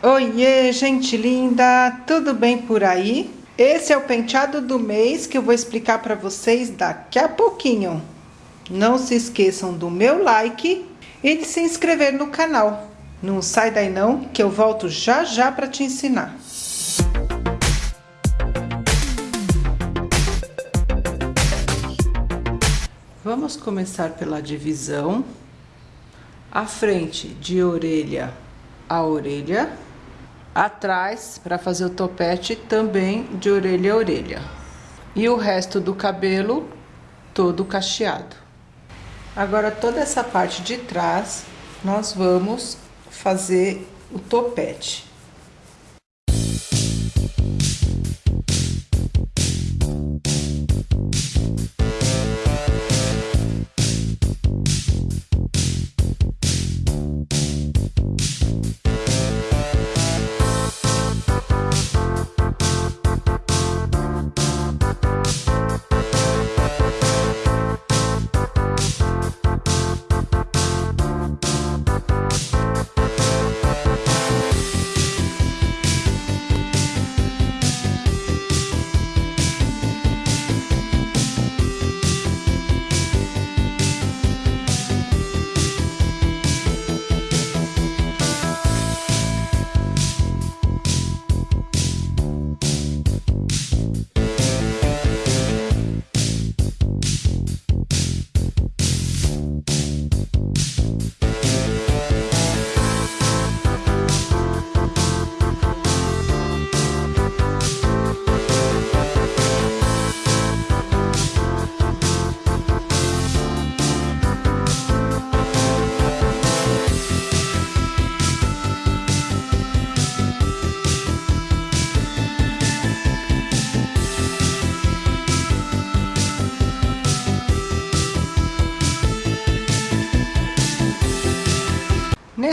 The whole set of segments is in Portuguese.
Oiê, gente linda, tudo bem por aí? Esse é o penteado do mês que eu vou explicar para vocês daqui a pouquinho. Não se esqueçam do meu like e de se inscrever no canal. Não sai daí não, que eu volto já já para te ensinar. Vamos começar pela divisão. A frente de orelha a orelha. Atrás, para fazer o topete, também de orelha a orelha. E o resto do cabelo todo cacheado. Agora, toda essa parte de trás, nós vamos fazer o topete.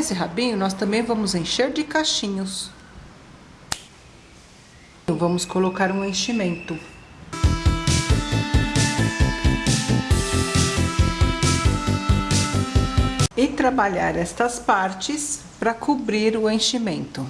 Nesse rabinho, nós também vamos encher de cachinhos. Vamos colocar um enchimento. E trabalhar estas partes para cobrir o enchimento.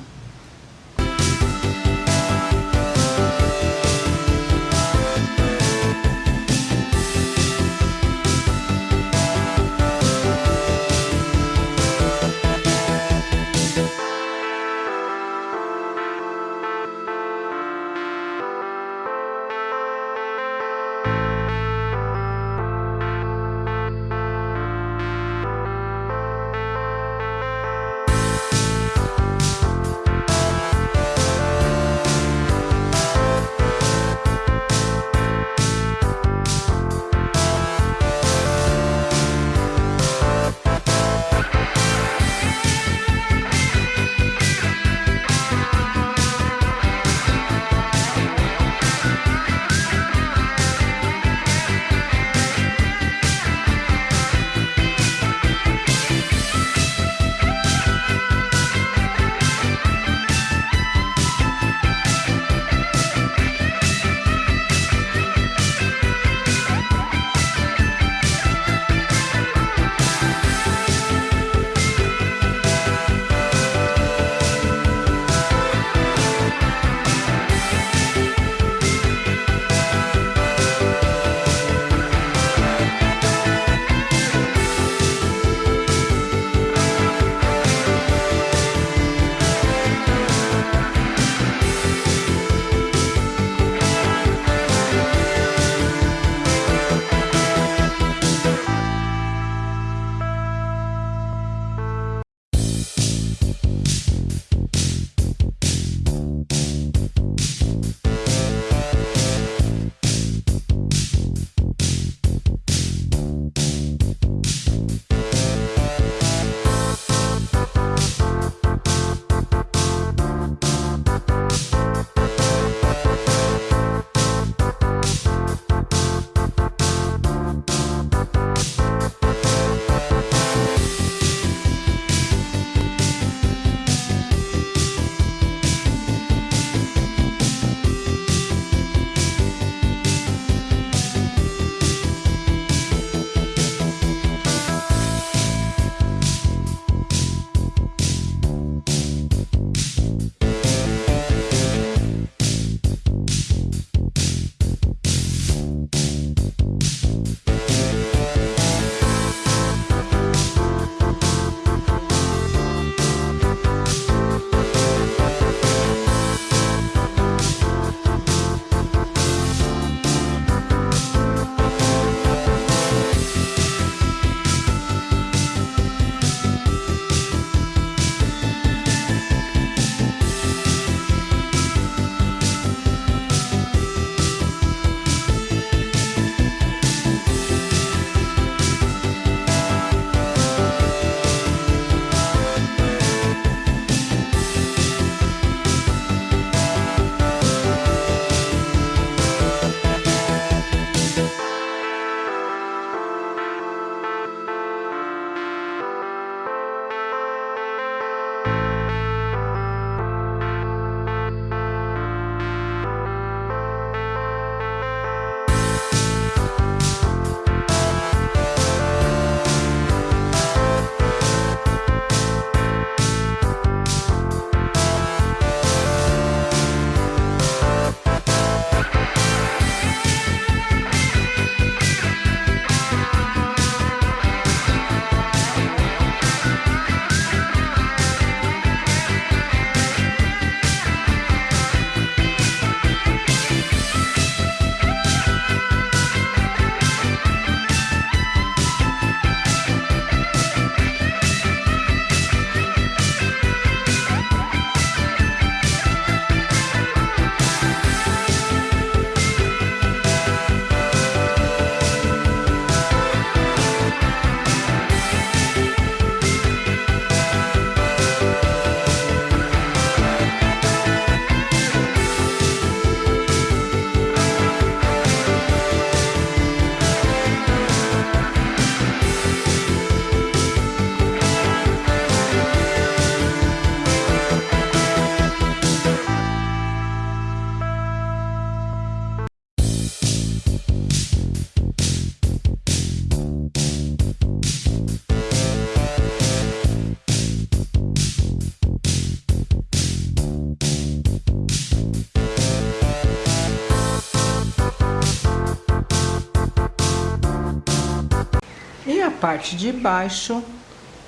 Parte de baixo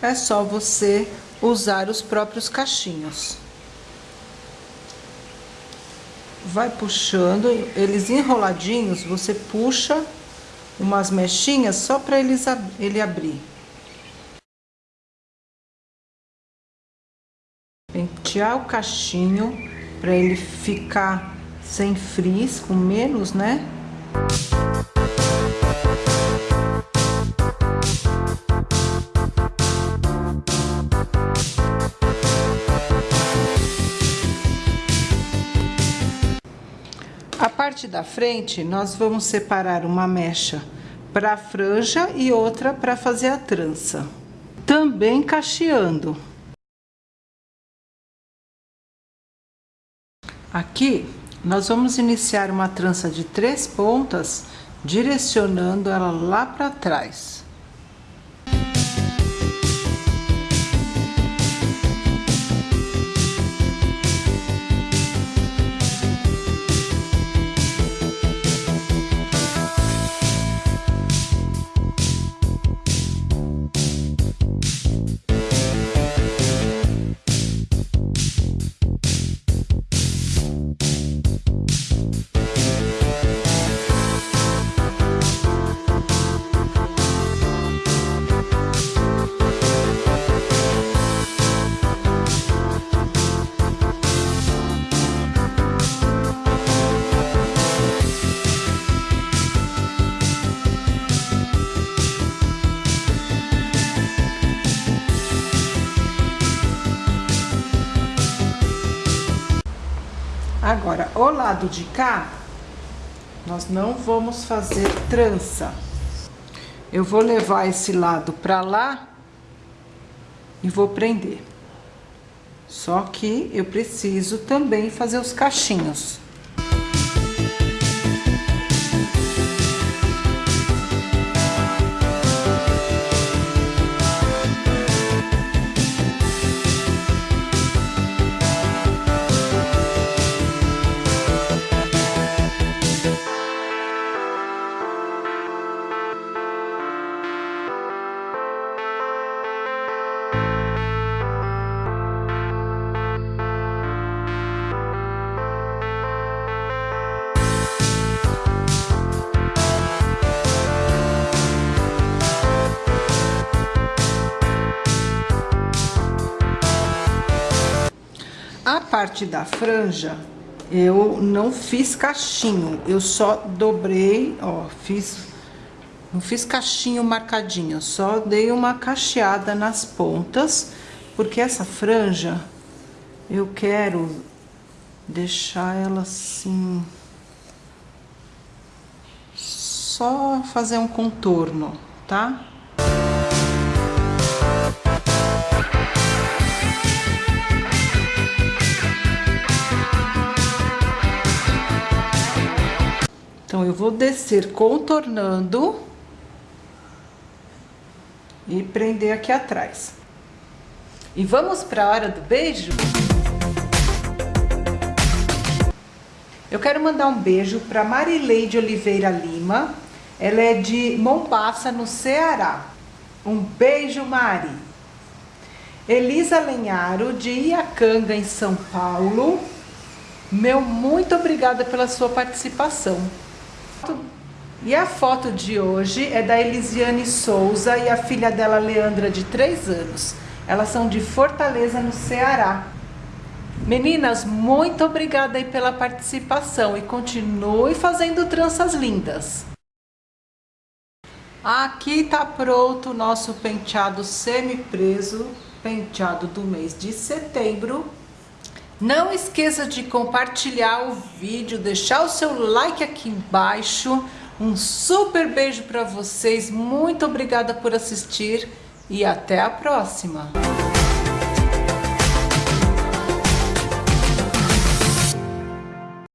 é só você usar os próprios cachinhos. Vai puxando, eles enroladinhos, você puxa umas mechinhas só para eles ele abrir. Pentear o cachinho para ele ficar sem frizz, com menos, né? Parte da frente, nós vamos separar uma mecha para a franja e outra para fazer a trança. Também cacheando. Aqui, nós vamos iniciar uma trança de três pontas, direcionando ela lá para trás. O lado de cá, nós não vamos fazer trança. Eu vou levar esse lado pra lá e vou prender. Só que eu preciso também fazer os cachinhos. Parte da franja, eu não fiz cachinho, eu só dobrei, ó, fiz, não fiz cachinho marcadinho, só dei uma cacheada nas pontas, porque essa franja, eu quero deixar ela assim, só fazer um contorno, tá? Então, eu vou descer contornando e prender aqui atrás. E vamos para a hora do beijo? Eu quero mandar um beijo para Marileide Oliveira Lima. Ela é de Mombasa, no Ceará. Um beijo, Mari. Elisa Lenharo, de Iacanga, em São Paulo. Meu muito obrigada pela sua participação. E a foto de hoje é da Elisiane Souza e a filha dela, Leandra, de 3 anos. Elas são de Fortaleza, no Ceará. Meninas, muito obrigada aí pela participação e continue fazendo tranças lindas. Aqui tá pronto o nosso penteado semi-preso, penteado do mês de setembro. Não esqueça de compartilhar o vídeo, deixar o seu like aqui embaixo. Um super beijo para vocês, muito obrigada por assistir e até a próxima!